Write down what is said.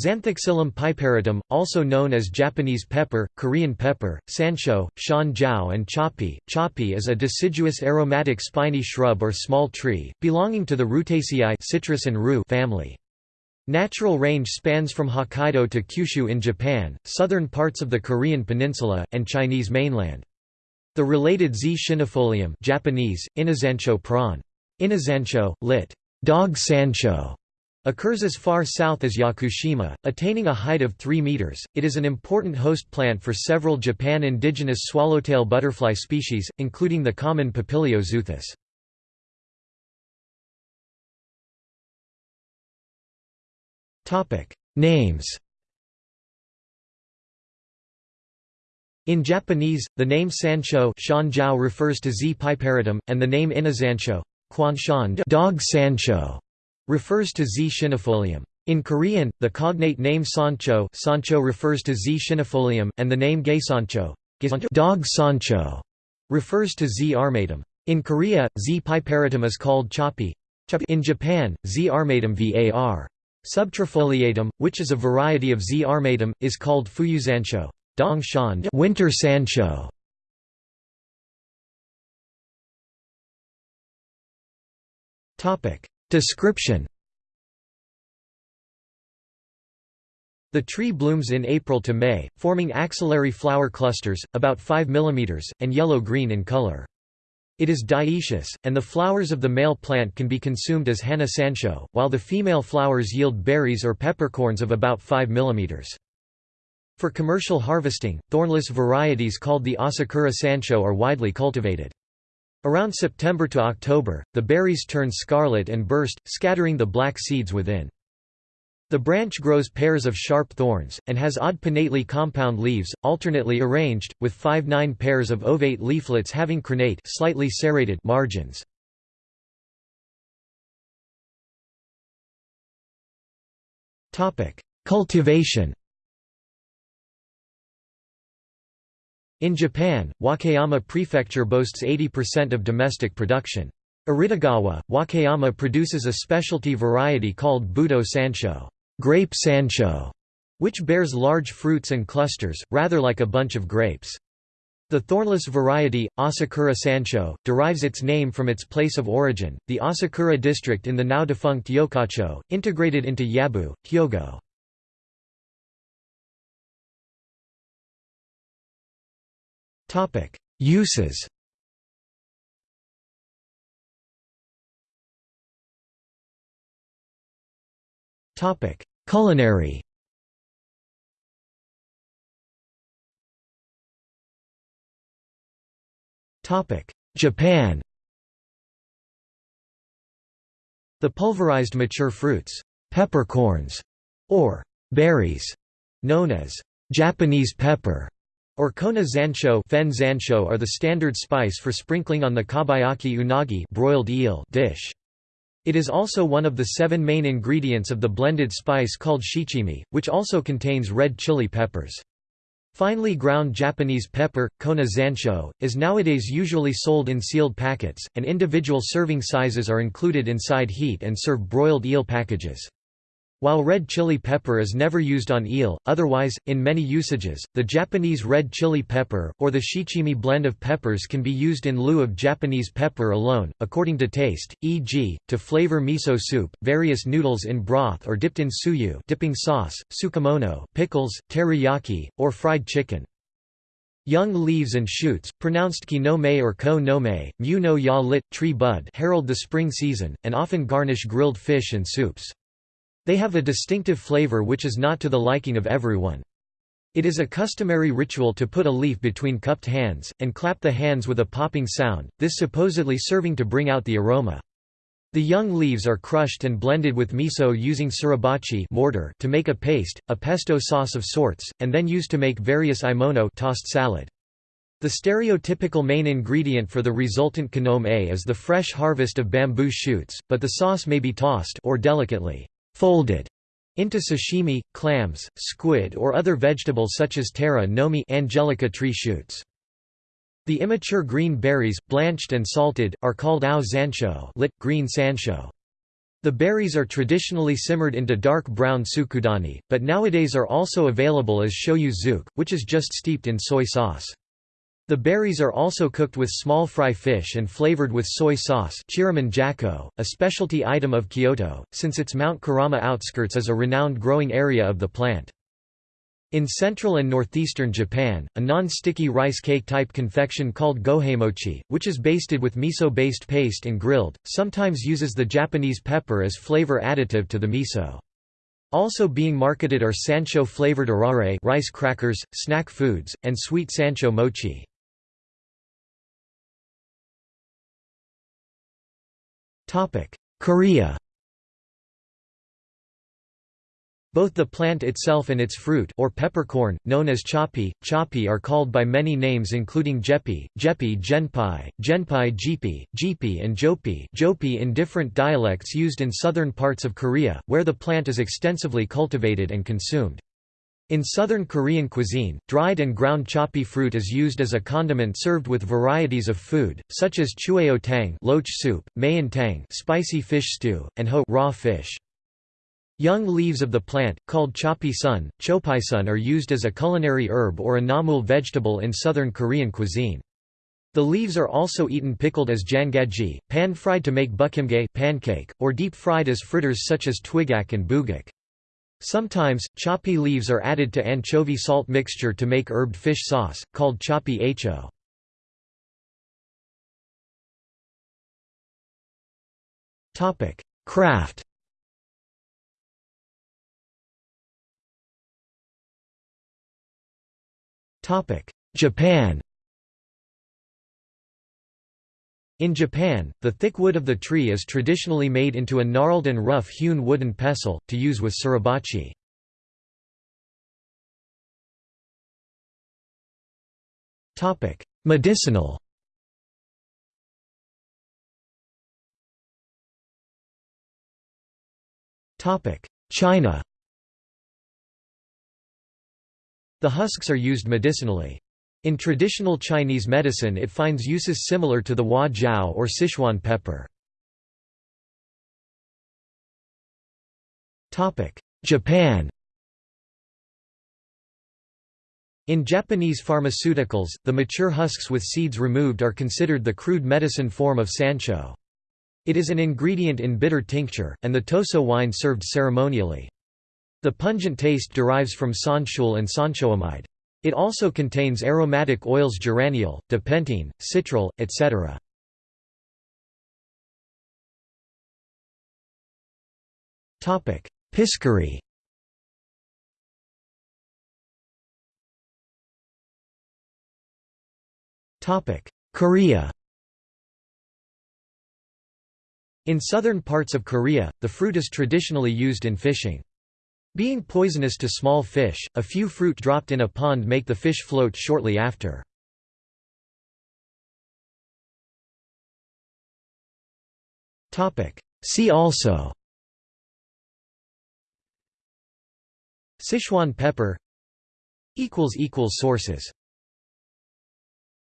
Zanthoxylum piperitum, also known as Japanese pepper, Korean pepper, sancho, shan jiao and chapi. Chapi is a deciduous aromatic spiny shrub or small tree, belonging to the Rutaceae citrus and rue family. Natural range spans from Hokkaido to Kyushu in Japan, southern parts of the Korean peninsula, and Chinese mainland. The related Z. schinifolium Japanese, Inazancho prawn. Inazancho, lit. Dog Sancho occurs as far south as Yakushima, attaining a height of 3 meters. It is an important host plant for several Japan indigenous swallowtail butterfly species, including the common Papilio xuthus. Topic: Names. In Japanese, the name Sancho refers to Z. piperitum, and the name Inazancho dog Sancho refers to Z. schinifolium. In Korean, the cognate name Sancho, Sancho refers to Z. schinifolium, and the name Geisancho dog Sancho refers to Z. armatum. In Korea, Z. piperitum is called chapi. In Japan, Z. armatum var. Subtrifoliatum, which is a variety of Z. armatum, is called fuyuzancho winter sancho. Description The tree blooms in April to May, forming axillary flower clusters, about 5 mm, and yellow-green in color. It is dioecious, and the flowers of the male plant can be consumed as hana sancho, while the female flowers yield berries or peppercorns of about 5 mm. For commercial harvesting, thornless varieties called the Asakura sancho are widely cultivated. Around September to October, the berries turn scarlet and burst, scattering the black seeds within. The branch grows pairs of sharp thorns, and has odd pinnately compound leaves, alternately arranged, with five-nine pairs of ovate leaflets having crenate slightly serrated margins. Cultivation In Japan, Wakayama Prefecture boasts 80% of domestic production. Aridagawa, Wakayama produces a specialty variety called Budo Sancho, grape Sancho, which bears large fruits and clusters, rather like a bunch of grapes. The thornless variety, Asakura Sancho, derives its name from its place of origin, the Asakura district in the now defunct Yokkaicho, integrated into Yabu, Hyogo. Topic: Uses. Topic: Culinary. Topic: Japan. The pulverized mature fruits, peppercorns, or berries, known as Japanese pepper, or kona zansho, fen zansho are the standard spice for sprinkling on the kabayaki unagi broiled eel dish. It is also one of the seven main ingredients of the blended spice called shichimi, which also contains red chili peppers. Finely ground Japanese pepper, kona zansho, is nowadays usually sold in sealed packets, and individual serving sizes are included inside heat and serve broiled eel packages. While red chili pepper is never used on eel, otherwise, in many usages, the Japanese red chili pepper, or the shichimi blend of peppers can be used in lieu of Japanese pepper alone, according to taste, e.g., to flavor miso soup, various noodles in broth or dipped in suyu dipping sauce, tsukemono, pickles, teriyaki, or fried chicken. Young leaves and shoots, pronounced ki no me or ko no me, mu no ya lit, tree bud herald the spring season, and often garnish grilled fish and soups. They have a distinctive flavor which is not to the liking of everyone. It is a customary ritual to put a leaf between cupped hands, and clap the hands with a popping sound, this supposedly serving to bring out the aroma. The young leaves are crushed and blended with miso using suribachi mortar to make a paste, a pesto sauce of sorts, and then used to make various aemono tossed salad. The stereotypical main ingredient for the resultant kanome is the fresh harvest of bamboo shoots, but the sauce may be tossed or delicately folded into sashimi, clams, squid or other vegetables such as tara nomi angelica tree shoots. The immature green berries, blanched and salted, are called ao zansho lit, green sancho. The berries are traditionally simmered into dark brown tsukudani, but nowadays are also available as shoyu which is just steeped in soy sauce. The berries are also cooked with small fry fish and flavored with soy sauce jako, a specialty item of Kyoto, since its Mount Kurama outskirts is a renowned growing area of the plant. In central and northeastern Japan, a non-sticky rice cake-type confection called goheimochi, which is basted with miso-based paste and grilled, sometimes uses the Japanese pepper as flavor additive to the miso. Also being marketed are sancho-flavored arare rice crackers, snack foods, and sweet sancho mochi. Korea Both the plant itself and its fruit or peppercorn, known as chapi, chapi are called by many names including jepi, jepi genpai, genpai jipi, jipi and jopi, jopi in different dialects used in southern parts of Korea, where the plant is extensively cultivated and consumed. In southern Korean cuisine, dried and ground chapi fruit is used as a condiment served with varieties of food, such as chueo tang loach soup, maeun tang spicy fish stew, and ho raw fish. Young leaves of the plant, called chopi sun, sun, are used as a culinary herb or a namul vegetable in southern Korean cuisine. The leaves are also eaten pickled as jangaji, pan-fried to make bukimgae pancake, or deep-fried as fritters such as twigak and bugak. Sometimes, chopi leaves are added to anchovy salt mixture to make herbed fish sauce, called chopi acho. Craft Japan In Japan, the thick wood of the tree is traditionally made into a gnarled and rough-hewn wooden pestle, to use with suribachi. Medicinal China The husks are used medicinally. In traditional Chinese medicine it finds uses similar to the hua jiao or Sichuan pepper. Japan In Japanese pharmaceuticals, the mature husks with seeds removed are considered the crude medicine form of sancho. It is an ingredient in bitter tincture, and the toso wine served ceremonially. The pungent taste derives from sanshool and sanchoamide. It also contains aromatic oils geraniol, dipentene, citral, etc. Piscary Korea In southern parts of Korea, the fruit is traditionally used in fishing. Being poisonous to small fish, a few fruit dropped in a pond make the fish float shortly after. See also Sichuan pepper Sources